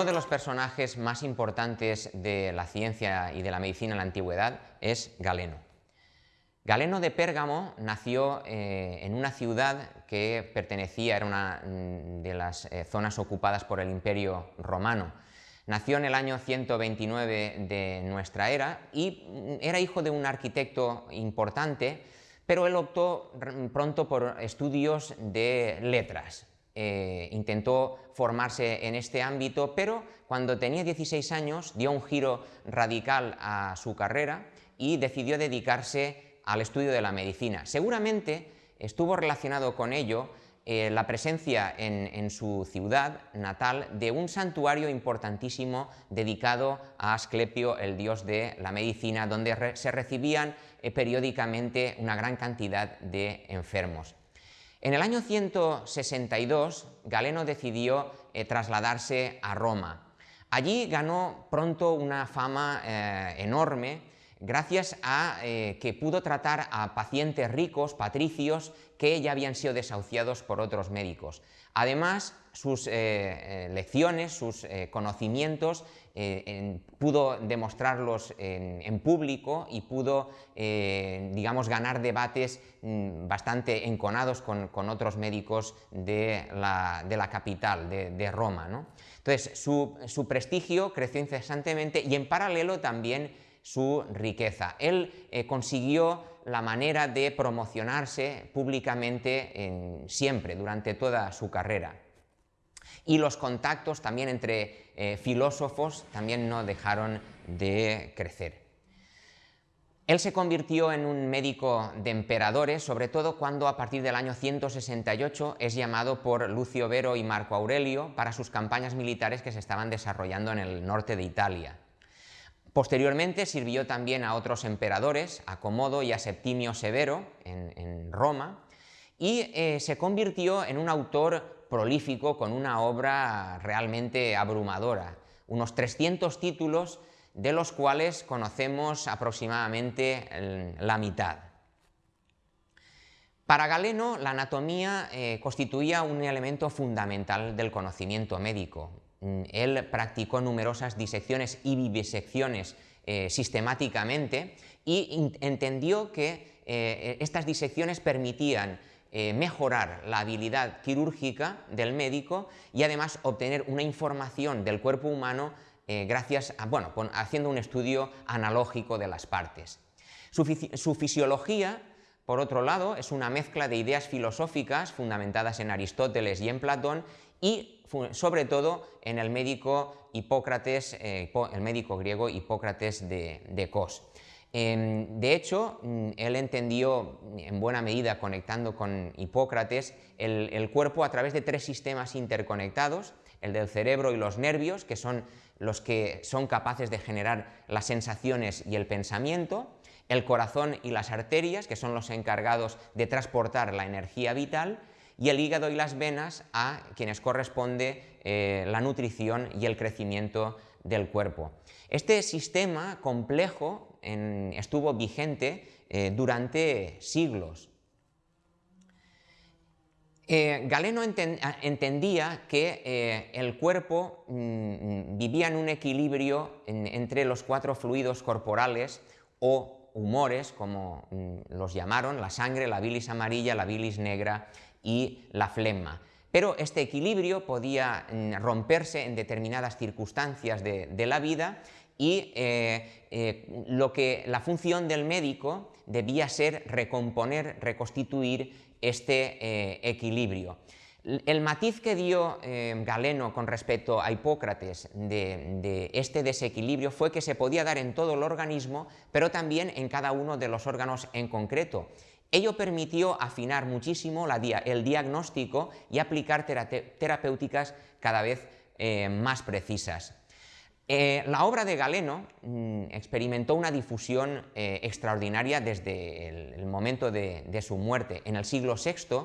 Uno de los personajes más importantes de la ciencia y de la medicina en la antigüedad es Galeno. Galeno de Pérgamo nació eh, en una ciudad que pertenecía, era una mm, de las eh, zonas ocupadas por el Imperio Romano. Nació en el año 129 de nuestra era y mm, era hijo de un arquitecto importante, pero él optó pronto por estudios de letras, eh, intentó formarse en este ámbito, pero cuando tenía 16 años dio un giro radical a su carrera y decidió dedicarse al estudio de la medicina. Seguramente estuvo relacionado con ello eh, la presencia en, su ciudad natal de un santuario importantísimo dedicado a Asclepio, el dios de la medicina, donde se recibían eh, periódicamente una gran cantidad de enfermos. En el año 162, Galeno decidió eh, trasladarse a Roma. Allí ganó pronto una fama eh, enorme gracias a eh, que pudo tratar a pacientes ricos, patricios, que ya habían sido desahuciados por otros médicos. Además, sus lecciones, sus conocimientos eh, pudo demostrarlos en, público y pudo, eh, digamos, ganar debates mm, bastante enconados con, otros médicos de la, capital, de, Roma. Entonces, su, prestigio creció incesantemente y en paralelo también su riqueza. Él eh, consiguió la manera de promocionarse públicamente siempre, durante toda su carrera y los contactos también entre eh, filósofos también no dejaron de crecer. Él se convirtió en un médico de emperadores, sobre todo cuando a partir del año 168 es llamado por Lucio Vero y Marco Aurelio para sus campañas militares que se estaban desarrollando en el norte de Italia. Posteriormente sirvió también a otros emperadores, a Comodo y a Septimio Severo en, Roma, y eh, se convirtió en un autor prolífico con una obra realmente abrumadora, unos 300 títulos de los cuales conocemos aproximadamente la mitad. Para Galeno, la anatomía eh, constituía un elemento fundamental del conocimiento médico. Mm, él practicó numerosas disecciones y vivisecciones eh, sistemáticamente y entendió que eh, estas disecciones permitían eh, mejorar la habilidad quirúrgica del médico y además obtener una información del cuerpo humano gracias a, bueno, haciendo un estudio analógico de las partes. Su, fisiología, por otro lado, es una mezcla de ideas filosóficas fundamentadas en Aristóteles y en Platón y sobre todo en el médico Hipócrates, eh, el médico griego Hipócrates de, de Cos. Em, de hecho, mm, él entendió en buena medida, conectando con Hipócrates, el, cuerpo a través de tres sistemas interconectados, el del cerebro y los nervios, que son los que son capaces de generar las sensaciones y el pensamiento, el corazón y las arterias, que son los encargados de transportar la energía vital, y el hígado y las venas a quienes corresponde eh, la nutrición y el crecimiento del cuerpo. Este sistema complejo estuvo vigente eh, durante siglos. Eh, Galeno entendía que el cuerpo mm, vivía en un equilibrio entre los cuatro fluidos corporales o humores, como mm, los llamaron, la sangre, la bilis amarilla, la bilis negra y la flema. Pero este equilibrio podía mm, romperse en determinadas circunstancias de la vida y eh, eh, lo que la función del médico debía ser recomponer, reconstituir este eh, equilibrio. El matiz que dio Galeno con respecto a Hipócrates de, este desequilibrio fue que se podía dar en todo el organismo, pero también en cada uno de los órganos en concreto. Ello permitió afinar muchísimo el diagnóstico y aplicar terapéuticas cada vez más precisas. Eh, la obra de Galeno mm, experimentó una difusión eh, extraordinaria desde el, momento de, su muerte. En el siglo VI,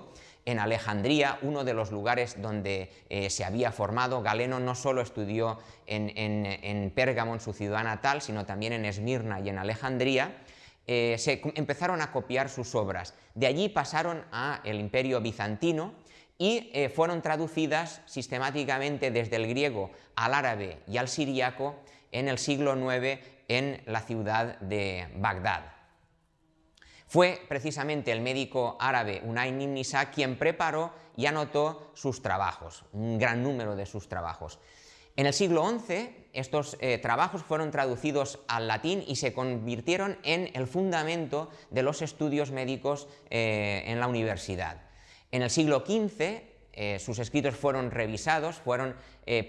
en Alejandría, uno de los lugares donde eh, se había formado, Galeno no solo estudió en, en, Pérgamo, en su ciudad natal, sino también en Esmirna y en Alejandría, se empezaron a copiar sus obras. De allí pasaron al imperio bizantino y eh, fueron traducidas sistemáticamente desde el griego al árabe y al siriaco en el siglo IX en la ciudad de Bagdad. Fue precisamente el médico árabe Unayn ibn Nisa quien preparó y anotó sus trabajos, un gran número de sus trabajos. En el siglo XI estos eh, trabajos fueron traducidos al latín y se convirtieron en el fundamento de los estudios médicos eh, en la universidad. En el siglo XV eh, sus escritos fueron revisados, fueron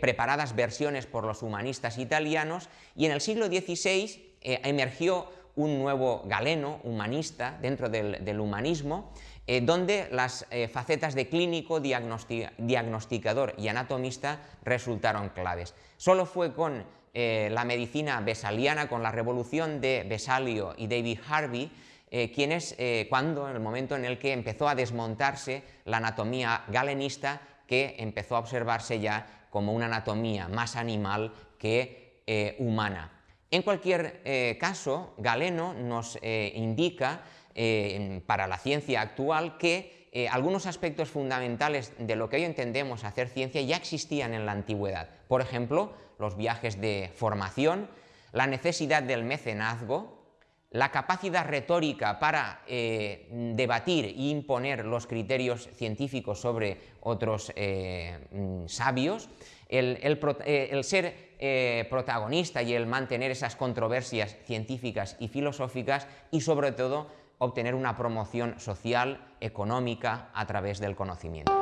preparadas versiones por los humanistas italianos y en el siglo XVI emergió un nuevo galeno humanista dentro del humanismo eh, donde las eh, facetas de clínico, diagnosticador y anatomista resultaron claves. Solo fue con eh, la medicina besaliana, con la revolución de Besalio y David Harvey, quienes, cuando, en el momento en el que empezó a desmontarse la anatomía galenista, que empezó a observarse ya como una anatomía más animal que humana. En cualquier caso, Galeno nos indica eh, para la ciencia actual que eh, algunos aspectos fundamentales de lo que hoy entendemos hacer ciencia ya existían en la antigüedad. Por ejemplo, los viajes de formación, la necesidad del mecenazgo, la capacidad retórica para eh, debatir e imponer los criterios científicos sobre otros mm, sabios, el, el ser protagonista y el mantener esas controversias científicas y filosóficas y sobre todo obtener una promoción social, económica, a través del conocimiento.